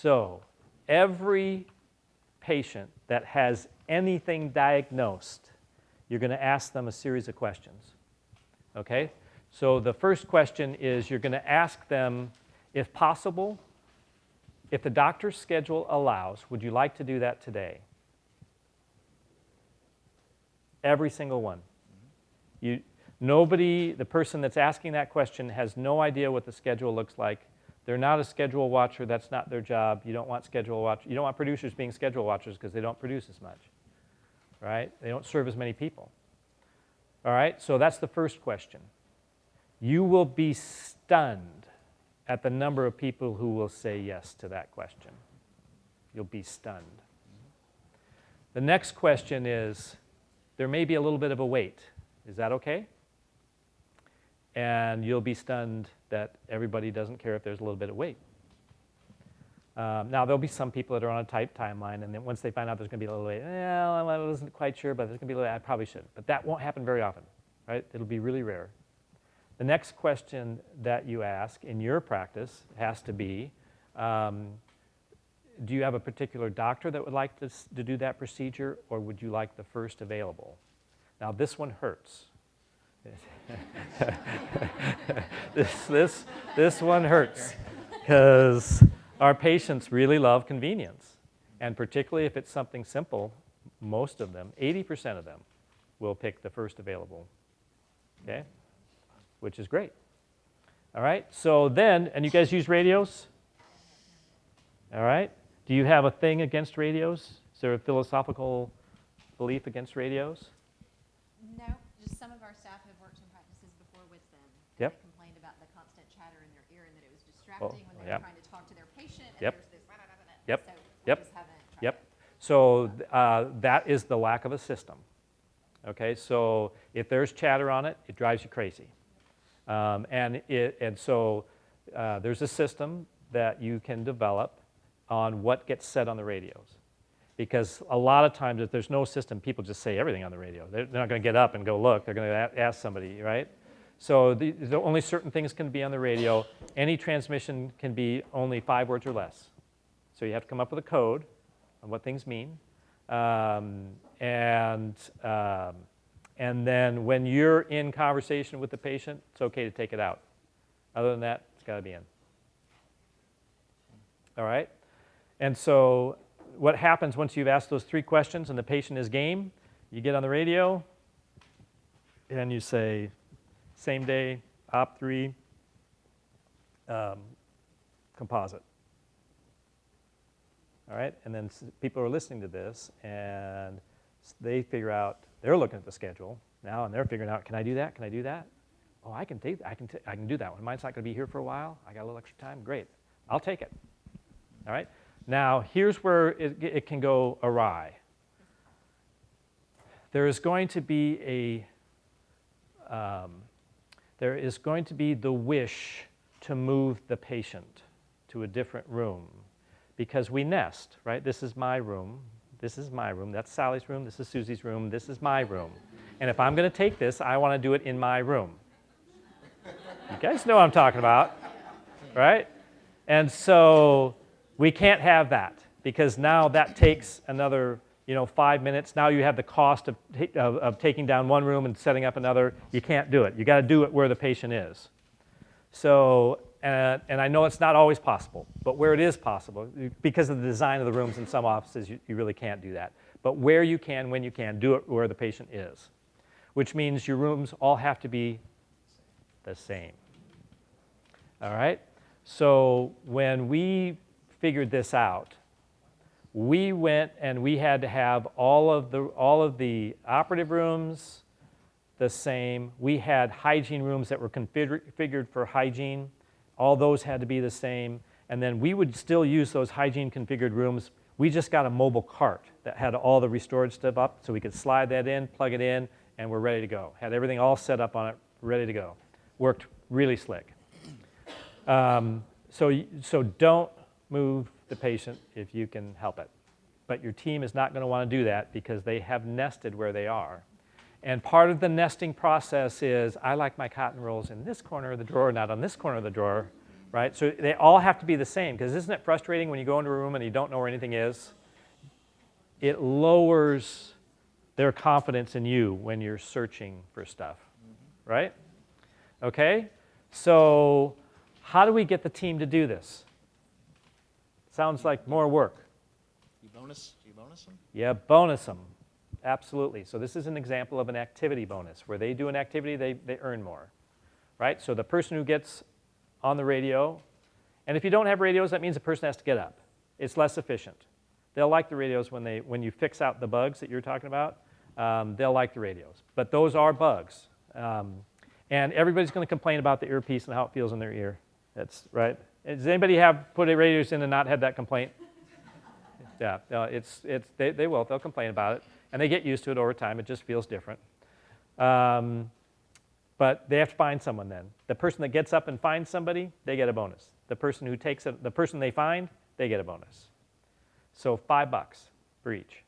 So every patient that has anything diagnosed, you're going to ask them a series of questions. Okay? So the first question is you're going to ask them, if possible, if the doctor's schedule allows, would you like to do that today? Every single one. You, nobody, the person that's asking that question has no idea what the schedule looks like. They're not a schedule watcher. That's not their job. You don't want schedule watch. You don't want producers being schedule watchers because they don't produce as much, right? They don't serve as many people. All right, so that's the first question. You will be stunned at the number of people who will say yes to that question. You'll be stunned. The next question is, there may be a little bit of a wait. Is that okay? And you'll be stunned that everybody doesn't care if there's a little bit of wait. Um, now, there'll be some people that are on a tight timeline, and then once they find out there's going to be a little wait, well, I wasn't quite sure, but there's going to be a little, I probably should. But that won't happen very often, right? It'll be really rare. The next question that you ask in your practice has to be, um, do you have a particular doctor that would like to, to do that procedure, or would you like the first available? Now, this one hurts. this, this, this one hurts because our patients really love convenience. And particularly if it's something simple, most of them, 80% of them, will pick the first available. Okay? which is great. All right, so then, and you guys use radios? All right, do you have a thing against radios? Is there a philosophical belief against radios? No, just some of our have practices before with them. Yep. they complained about the constant chatter in their ear and that it was distracting when they yep. were trying to talk to their patient. And Yep. there's this, Yep. So we Yep. haven't Yep. it. So uh, that is the lack of a system. Okay, so if there's chatter on it, it drives you crazy. Um, and, it, and so uh, there's a system that you can develop on what gets said on the radios. Because a lot of times, if there's no system, people just say everything on the radio. They're, they're not going to get up and go look. They're going to ask somebody, right? So the, the only certain things can be on the radio. Any transmission can be only five words or less. So you have to come up with a code on what things mean. Um, and, um, and then when you're in conversation with the patient, it's okay to take it out. Other than that, it's got to be in. All right? And so what happens once you've asked those three questions and the patient is game, you get on the radio and you say, same day, op three, um, composite. All right, and then people are listening to this and they figure out, they're looking at the schedule now and they're figuring out, can I do that? Can I do that? Oh, I can take, I can, I can do that one. Mine's not going to be here for a while. I got a little extra time. Great, I'll take it. All right. Now here's where it, it can go awry. There is going to be a, um, there is going to be the wish to move the patient to a different room because we nest, right? This is my room. This is my room. That's Sally's room. This is Susie's room. This is my room. And if I'm going to take this, I want to do it in my room. You guys know what I'm talking about, right? And so we can't have that because now that takes another you know, five minutes. Now you have the cost of, of, of taking down one room and setting up another. You can't do it. You got to do it where the patient is. So, and, and I know it's not always possible, but where it is possible, because of the design of the rooms in some offices, you, you really can't do that. But where you can, when you can, do it where the patient is, which means your rooms all have to be the same. All right? So when we figured this out, we went and we had to have all of the, all of the operative rooms the same. We had hygiene rooms that were configured for hygiene. All those had to be the same. And then we would still use those hygiene configured rooms. We just got a mobile cart that had all the restored stuff up so we could slide that in, plug it in, and we're ready to go. Had everything all set up on it, ready to go. Worked really slick. Um, so, so don't move the patient if you can help it. But your team is not going to want to do that because they have nested where they are. And part of the nesting process is I like my cotton rolls in this corner of the drawer, not on this corner of the drawer. right? So they all have to be the same because isn't it frustrating when you go into a room and you don't know where anything is? It lowers their confidence in you when you're searching for stuff, mm-hmm. right? Okay? So, how do we get the team to do this? Sounds like more work. You bonus, you bonus them? Yeah, bonus them. Absolutely. So this is an example of an activity bonus. Where they do an activity, they, they earn more. Right? So the person who gets on the radio, and if you don't have radios, that means the person has to get up. It's less efficient. They'll like the radios when, they, when you fix out the bugs that you're talking about. Um, they'll like the radios. But those are bugs. Um, and everybody's going to complain about the earpiece and how it feels in their ear. That's right. Does anybody have put a radios in and not had that complaint? Yeah, no, it's, it's, they, they will. They'll complain about it. And they get used to it over time. It just feels different. Um, but they have to find someone then. The person that gets up and finds somebody, they get a bonus. The person who takes it, the person they find, they get a bonus. So five bucks for each.